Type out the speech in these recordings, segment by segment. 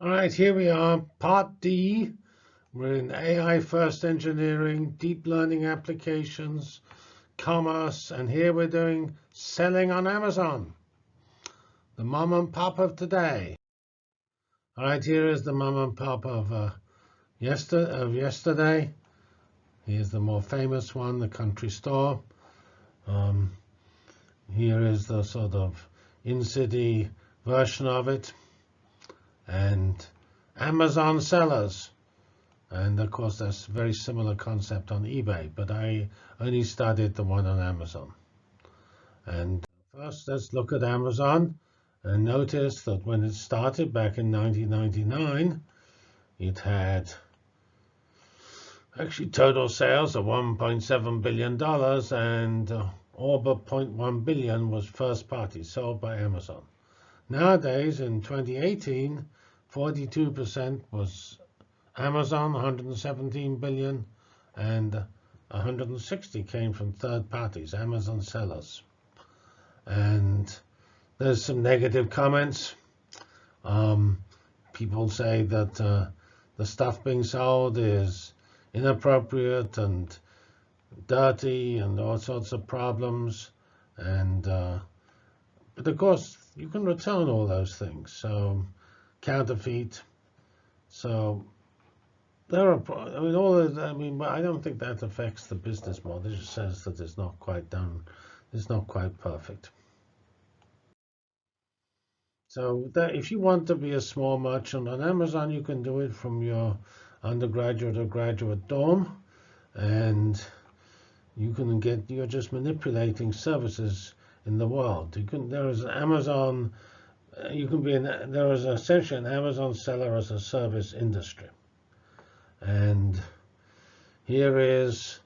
All right, here we are, part D. We're in AI first engineering, deep learning applications, commerce, and here we're doing selling on Amazon. The mom and pop of today. All right, here is the mom and pop of, uh, yester of yesterday. Here's the more famous one, the country store. Um, here is the sort of in-city version of it and Amazon sellers. And of course, that's a very similar concept on eBay, but I only studied the one on Amazon. And first, let's look at Amazon and notice that when it started back in 1999, it had actually total sales of $1.7 billion and uh, but 0.1 billion was first party sold by Amazon. Nowadays, in 2018, 42% was Amazon, 117 billion, and 160 came from third parties, Amazon sellers. And there's some negative comments. Um, people say that uh, the stuff being sold is inappropriate and dirty and all sorts of problems. And uh, but of course, you can return all those things. So counterfeit. So there are, I mean, all of, I mean, I don't think that affects the business model. It just says that it's not quite done, it's not quite perfect. So that if you want to be a small merchant on Amazon, you can do it from your undergraduate or graduate dorm, and you can get, you're just manipulating services in the world. Can, there is Amazon you can be an, there is essentially an Amazon seller as a service industry. And here is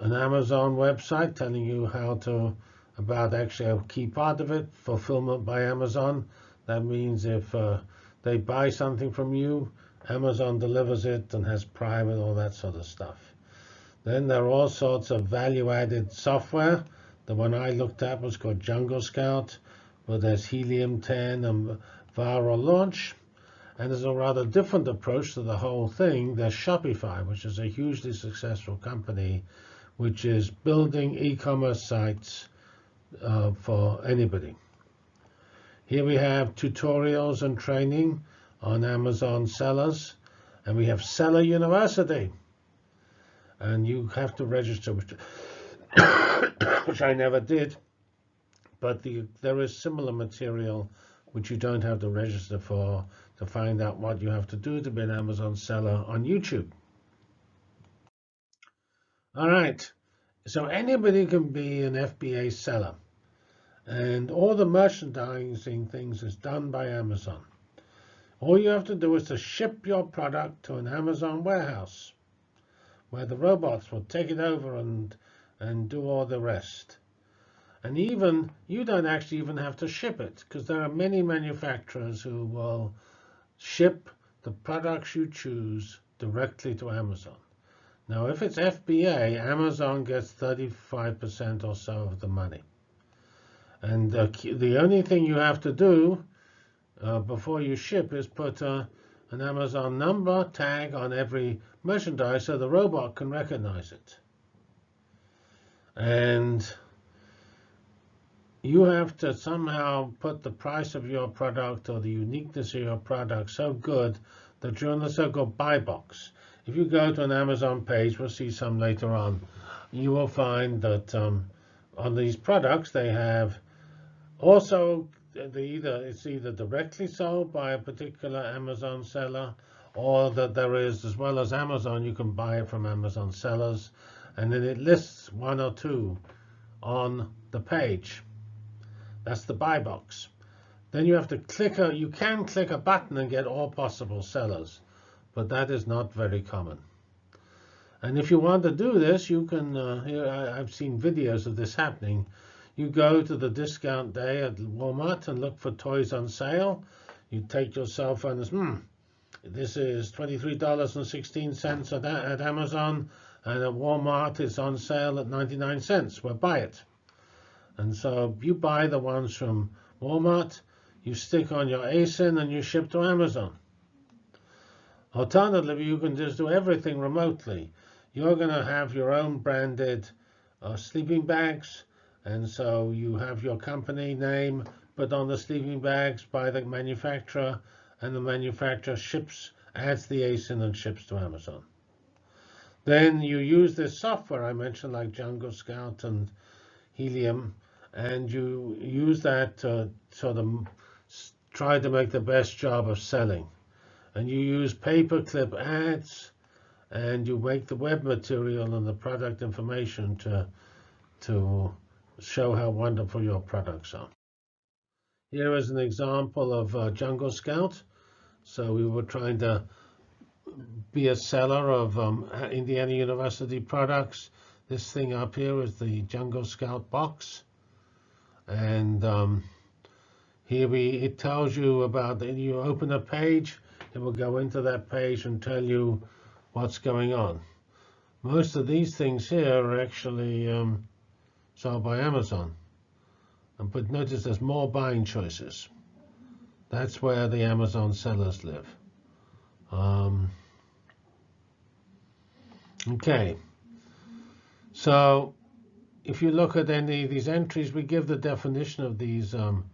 an Amazon website telling you how to, about actually a key part of it, fulfillment by Amazon. That means if uh, they buy something from you, Amazon delivers it and has Prime and all that sort of stuff. Then there are all sorts of value-added software. The one I looked at was called Jungle Scout where there's Helium 10 and viral launch. And there's a rather different approach to the whole thing. There's Shopify, which is a hugely successful company, which is building e-commerce sites uh, for anybody. Here we have tutorials and training on Amazon sellers. And we have Seller University. And you have to register, which, I never did but the, there is similar material which you don't have to register for to find out what you have to do to be an Amazon seller on YouTube. All right, so anybody can be an FBA seller. And all the merchandising things is done by Amazon. All you have to do is to ship your product to an Amazon warehouse where the robots will take it over and, and do all the rest. And even you don't actually even have to ship it because there are many manufacturers who will ship the products you choose directly to Amazon. Now, if it's FBA, Amazon gets 35% or so of the money. And the, the only thing you have to do uh, before you ship is put uh, an Amazon number tag on every merchandise so the robot can recognize it. And you have to somehow put the price of your product or the uniqueness of your product so good that you're in the so-called buy box. If you go to an Amazon page, we'll see some later on, you will find that um, on these products they have also either it's either directly sold by a particular Amazon seller or that there is, as well as Amazon, you can buy it from Amazon sellers, and then it lists one or two on the page. That's the buy box. Then you have to click a, you can click a button and get all possible sellers, but that is not very common. And if you want to do this, you can, uh, here I, I've seen videos of this happening. You go to the discount day at Walmart and look for toys on sale. You take your cell phone and hmm, this is $23.16 at, at Amazon, and at Walmart it's on sale at 99 cents. Well, buy it. And so you buy the ones from Walmart, you stick on your ASIN, and you ship to Amazon. Alternatively, you can just do everything remotely. You're going to have your own branded uh, sleeping bags, and so you have your company name put on the sleeping bags by the manufacturer, and the manufacturer ships, adds the ASIN and ships to Amazon. Then you use this software I mentioned, like Jungle Scout and Helium, and you use that to sort of try to make the best job of selling. And you use pay-per-click ads, and you make the web material and the product information to, to show how wonderful your products are. Here is an example of uh, Jungle Scout. So we were trying to be a seller of um, Indiana University products. This thing up here is the Jungle Scout box. And um, here we it tells you about, the, you open a page, it will go into that page and tell you what's going on. Most of these things here are actually um, sold by Amazon. But notice there's more buying choices. That's where the Amazon sellers live. Um, Okay, so if you look at any of these entries, we give the definition of these um,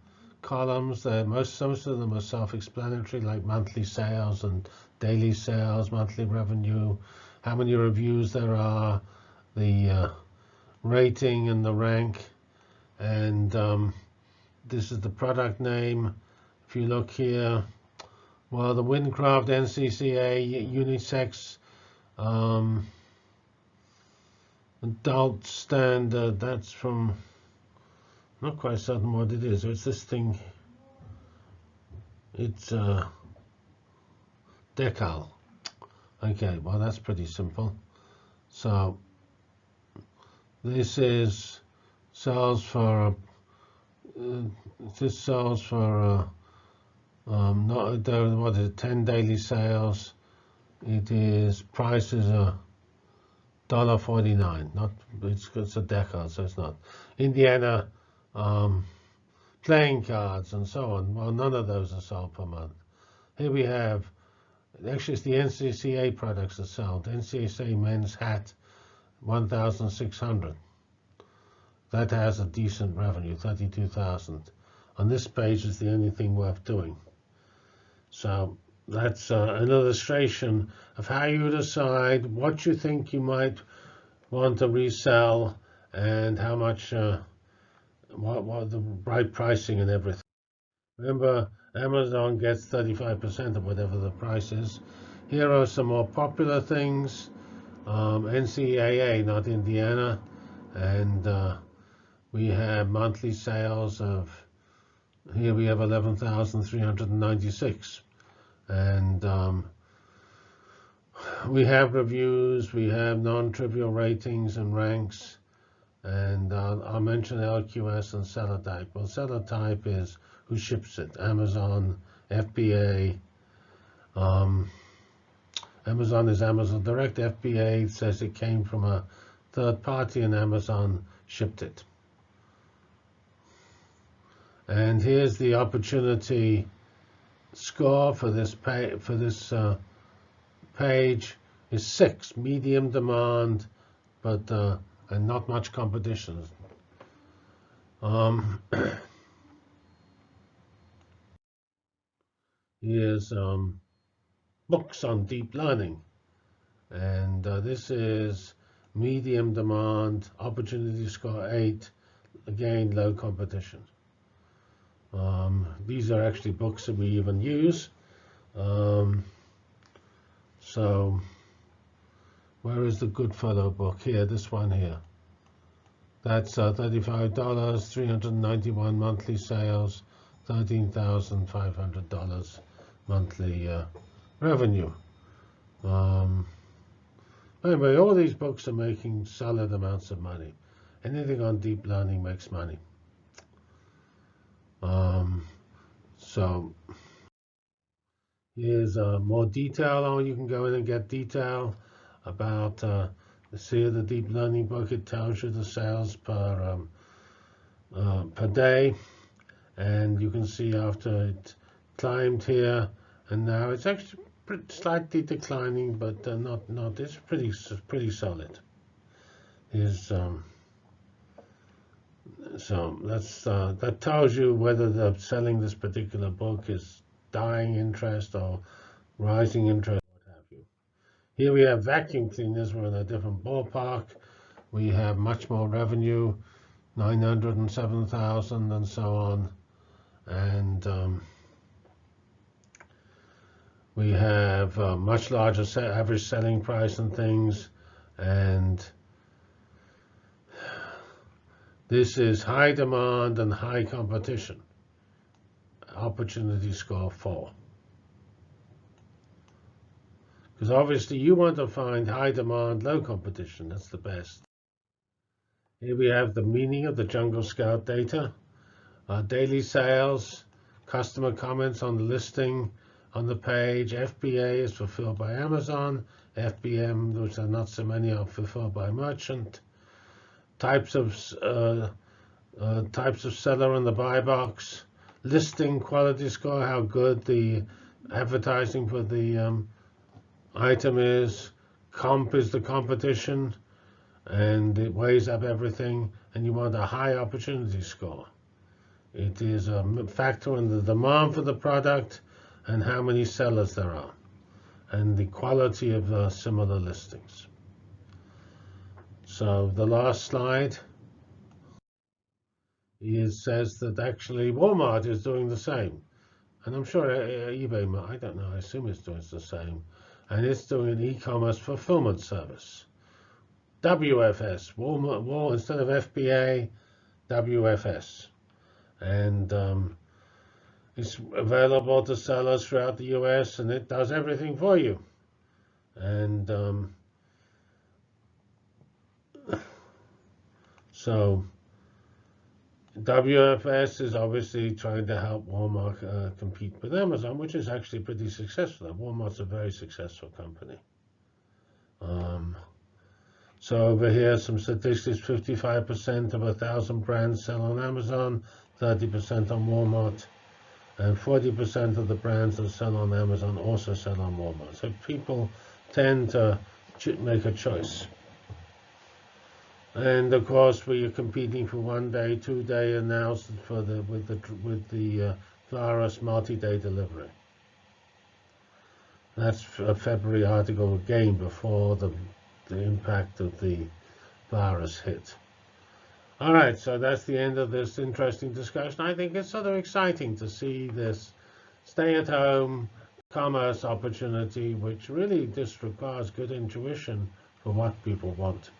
columns. They're most, most of them are self-explanatory, like monthly sales and daily sales, monthly revenue, how many reviews there are, the uh, rating and the rank, and um, this is the product name. If you look here, well, the WinCraft NCCA unisex um, adult standard, that's from, not quite certain what it is. It's this thing, it's uh, decal. Okay, well that's pretty simple. So this is sells for uh, this sells for uh, um, not what is it, 10 daily sales. It is prices are dollar forty nine. Not it's, it's a decal, so it's not. Indiana um, playing cards and so on. Well, none of those are sold per month. Here we have actually it's the NCCA products that sold. NCCA men's hat, one thousand six hundred. That has a decent revenue, thirty-two thousand. On this page is the only thing worth doing. So that's uh, an illustration of how you decide what you think you might want to resell and how much, uh, what, what the right pricing and everything. Remember, Amazon gets 35% of whatever the price is. Here are some more popular things. Um, NCAA, not Indiana. And uh, we have monthly sales of, here we have 11,396 and um, we have reviews, we have non-trivial ratings and ranks, and uh, I'll mention LQS and seller type. Well, seller type is who ships it, Amazon, FBA. Um, Amazon is Amazon Direct. FBA says it came from a third party and Amazon shipped it. And here's the opportunity score for this pay, for this uh, page is six, medium demand, but uh, and not much competition. Um, here's um, books on deep learning, and uh, this is medium demand, opportunity score eight, again low competition. Um, these are actually books that we even use. Um, so where is the Goodfellow book? Here, this one here. That's uh, $35, 391 monthly sales, $13,500 monthly uh, revenue. Um, anyway, all these books are making solid amounts of money. Anything on deep learning makes money. Um, so here's uh, more detail on. You can go in and get detail about uh, the deep learning book. It tells you the sales per um, uh, per day, and you can see after it climbed here, and now it's actually slightly declining, but uh, not not. It's pretty pretty solid. Is um, so that's uh, that tells you whether the selling this particular book is dying interest or rising interest, what have you. Here we have vacuum cleaners. We're in a different ballpark. We have much more revenue, 907,000 and so on. And um, we have a much larger average selling price and things. And this is high demand and high competition. Opportunity score 4. Because obviously you want to find high demand, low competition. That's the best. Here we have the meaning of the Jungle Scout data. Daily sales, customer comments on the listing on the page. FBA is fulfilled by Amazon. FBM, which are not so many, are fulfilled by merchant. Types of uh, uh, types of seller in the buy box. Listing quality score, how good the advertising for the um, item is. Comp is the competition and it weighs up everything, and you want a high opportunity score. It is a factor in the demand for the product and how many sellers there are, and the quality of the similar listings. So the last slide it says that actually Walmart is doing the same. And I'm sure eBay, I don't know, I assume it's doing the same. And it's doing an e-commerce fulfillment service. WFS, Walmart, Wal, instead of FBA, WFS. And um, it's available to sellers throughout the US and it does everything for you. And um, so WFS is obviously trying to help Walmart uh, compete with Amazon, which is actually pretty successful. Walmart's a very successful company. Um, so over here, some statistics, 55% of a 1,000 brands sell on Amazon, 30% on Walmart, and 40% of the brands that sell on Amazon also sell on Walmart. So people tend to make a choice. And of course, we are competing for one day, two day, and now for the with the with the uh, virus multi-day delivery. That's a February article again before the the impact of the virus hit. All right, so that's the end of this interesting discussion. I think it's sort of exciting to see this stay-at-home commerce opportunity, which really just requires good intuition for what people want.